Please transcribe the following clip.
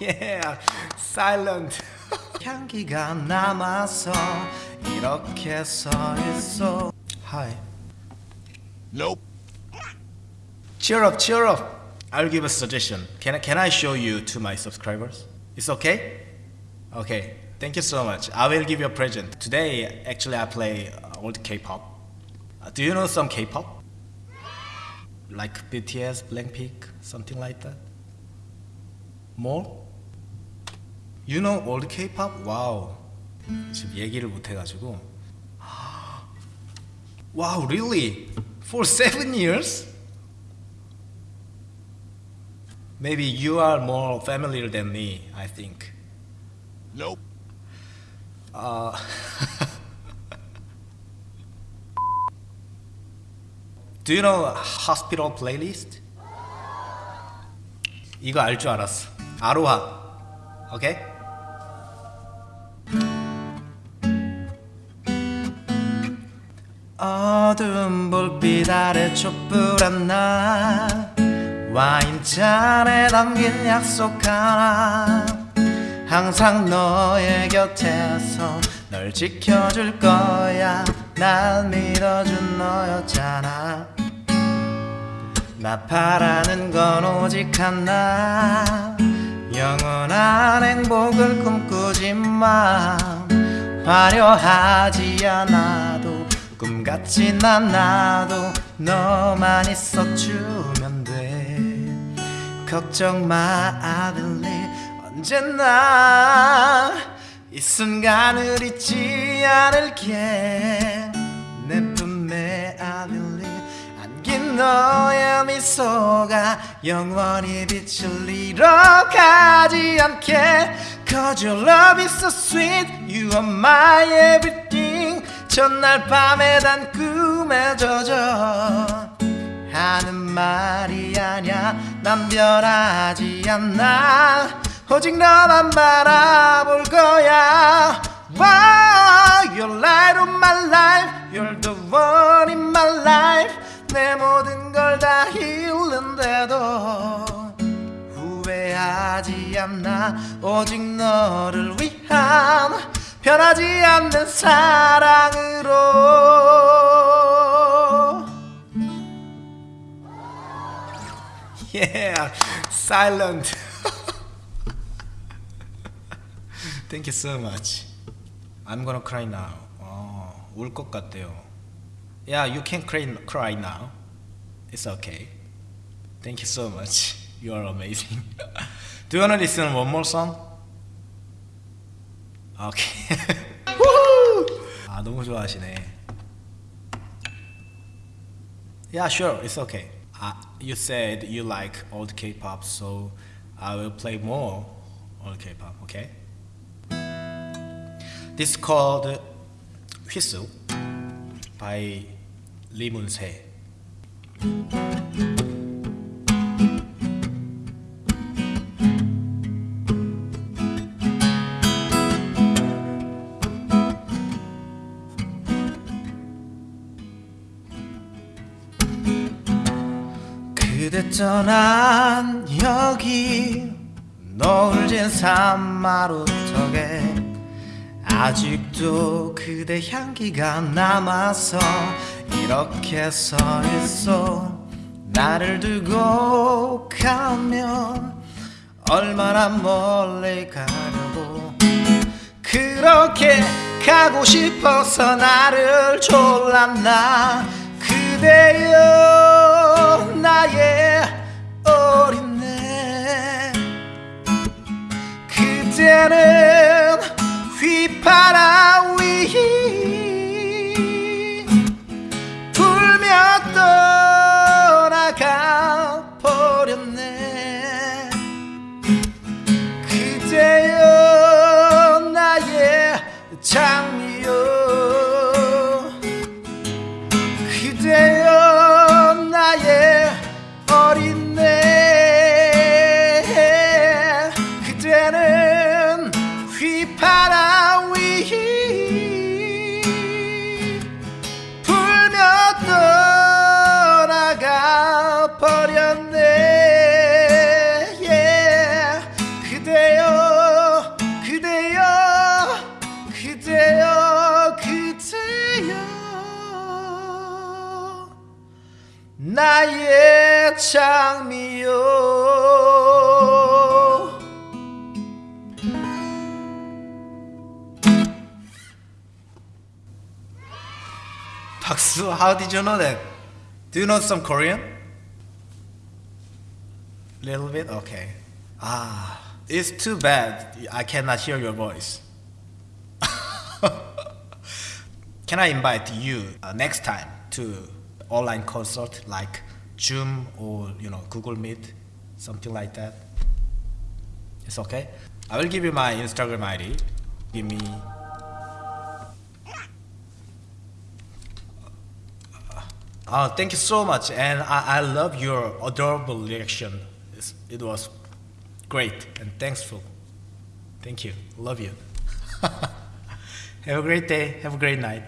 yeah, silent. 향기가 남아서 이렇게 서 있어. Hi. Nope. Cheer up, cheer up. I'll give a suggestion. Can I, can I show you to my subscribers? It's okay? Okay. Thank you so much. I will give you a present. Today, actually, I play uh, old K-pop. Uh, do you know some K-pop? Like BTS, Blackpink, something like that. More? You know old K-pop? Wow. 지금 얘기를 못 해가지고. Wow, really? For seven years? Maybe you are more familiar than me, I think. Nope. Uh, do you know hospital playlist? 이거 알 줄 알았어. 아로하. 오케이? 어두운 불빛 아래 촛불한 날 와인잔에 담긴 약속 하나 항상 너의 곁에서 널 지켜줄 거야. 날 믿어준 너였잖아. 나 바라는 건 오직 하나. 영원한 행복을 꿈꾸지만 화려하지 않아 같진 않아도 너만 있어주면 돼 걱정 마 believe 언제나 이 순간을 잊지 않을게 내 품에 believe 안긴 너의 미소가 영원히 빛을 잃어가지 않게 Cause your love is so sweet You are my everything 전날 밤에 단 꿈에 젖어 하는 말이 아냐 난 변하지 않아 오직 너만 바라볼 거야. Wow, You're light of my life. You're the one in my life. 내 모든 걸 다 잃는데도 후회하지 않나. 오직 너를 위한 변하지 않는 사랑으로 Yeah, silent. Thank you so much. I'm gonna cry now. 어, 울것 같대요. Yeah, you can cry, cry now. It's okay. Thank you so much. You are amazing. Do you wanna listen one more song? Okay. Woohoo! 아 너무 좋아하시네. Yeah, sure. It's okay. Uh, you said you like old K-pop, so I will play more old K-pop. Okay. This is called Whistle by Lee Moon-se. 그대 떠난 여기 노을진 산마루턱에 아직도 그대 향기가 남아서 이렇게 서 있어. 나를 두고 가면 얼마나 멀리 가려고. 그렇게 가고 싶어서 나를 졸랐나. 그대여 나의 어린애. 그대는 휘파람 위 불며 떠나가 버렸네. 그대여 나의 장미여. 그대여 사랑미요 박수 how did you know that? Do you know some Korean? Little bit? Okay. Ah, it's too bad I cannot hear your voice. Can I invite you uh, next time to online concert like Zoom or you know Google Meet, something like that? It's okay. I will give you my Instagram ID. Give me. Oh, thank you so much, and I, I love your adorable reaction. It's, it was great and thankful. Thank you. Love you. Have a great day. Have a great night.